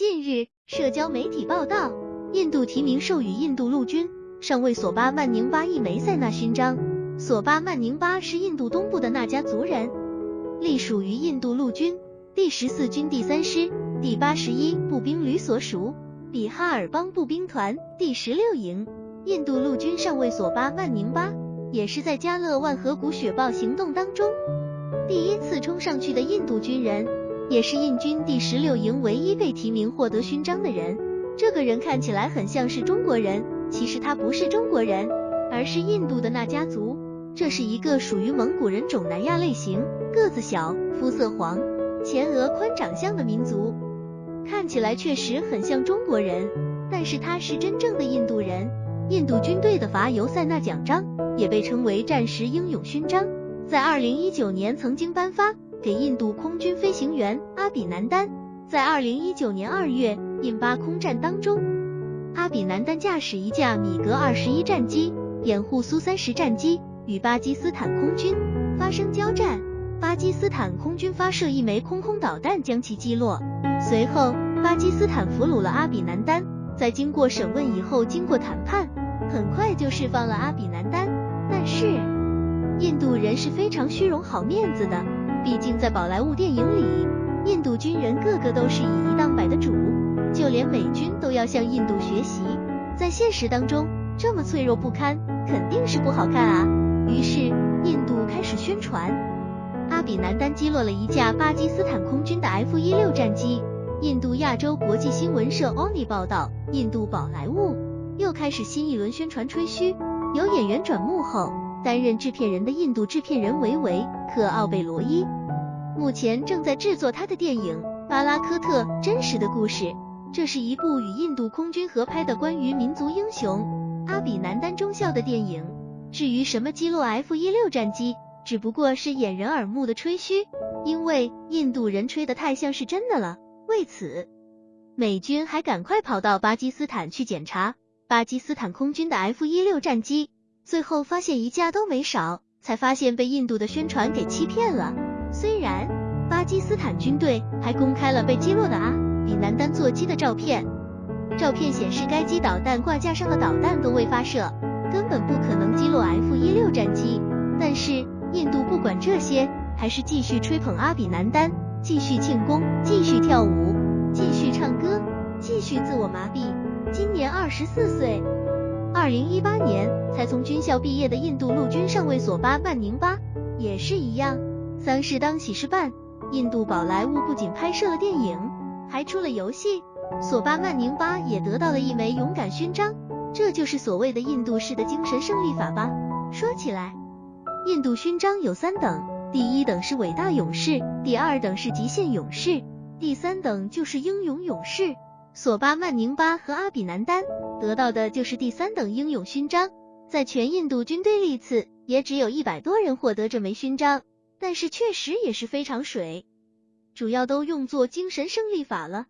近日，社交媒体报道，印度提名授予印度陆军上尉索巴曼宁巴一枚塞纳勋章。索巴曼宁巴是印度东部的那家族人，隶属于印度陆军第十四军第三师第八十一步兵旅所属比哈尔邦步兵团第十六营。印度陆军上尉索巴曼宁巴也是在加勒万河谷雪豹行动当中第一次冲上去的印度军人，也是印军第十六营唯一被提名获得勋章的人。这个人看起来很像是中国人，其实他不是中国人，而是印度的那家族。这是一个属于蒙古人种南亚类型，个子小，肤色黄，前额宽，长相的民族，看起来确实很像中国人，但是他是真正的印度人。印度军队的伐尤塞纳奖章也被称为战时英勇勋章，在二零一九年曾经颁发给印度空军飞行员阿比南丹。在二零一九年二月印巴空战当中，阿比南丹驾驶一架米格二十一战机掩护苏三十战机。与巴基斯坦空军发生交战，巴基斯坦空军发射一枚空空导弹将其击落。随后，巴基斯坦俘虏了阿比南丹，在经过审问以后，经过谈判，很快就释放了阿比南丹。但是，印度人是非常虚荣好面子的，毕竟在宝莱坞电影里，印度军人个个都是以一当百的主，就连美军都要向印度学习。在现实当中，这么脆弱不堪，肯定是不好看啊。于是，印度开始宣传，阿比南丹击落了一架巴基斯坦空军的 F-16 战机。印度亚洲国际新闻社 ONI 报道，印度宝莱坞又开始新一轮宣传吹嘘，由演员转幕后担任制片人的印度制片人维维克奥贝罗伊，目前正在制作他的电影《巴拉科特：真实的故事》。这是一部与印度空军合拍的关于民族英雄阿比南丹中校的电影。至于什么击落 F 一六战机，只不过是掩人耳目的吹嘘，因为印度人吹得太像是真的了。为此，美军还赶快跑到巴基斯坦去检查巴基斯坦空军的 F 一六战机，最后发现一架都没少，才发现被印度的宣传给欺骗了。虽然巴基斯坦军队还公开了被击落的阿比南丹座机的照片，照片显示该机导弹挂架上的导弹都未发射。根本不可能击落 F 一六战机，但是印度不管这些，还是继续吹捧阿比南丹，继续庆功，继续跳舞，继续唱歌，继续自我麻痹。今年二十四岁，零一八年才从军校毕业的印度陆军上尉索巴曼宁巴也是一样，丧事当喜事办，印度宝莱坞不仅拍摄了电影，还出了游戏，索巴曼宁巴也得到了一枚勇敢勋章。这就是所谓的印度式的精神胜利法吧。说起来，印度勋章有三等，第一等是伟大勇士，第二等是极限勇士，第三等就是英勇勇士。索巴曼宁巴和阿比南丹得到的就是第三等英勇勋章。在全印度军队历次，也只有一百多人获得这枚勋章，但是确实也是非常水，主要都用作精神胜利法了。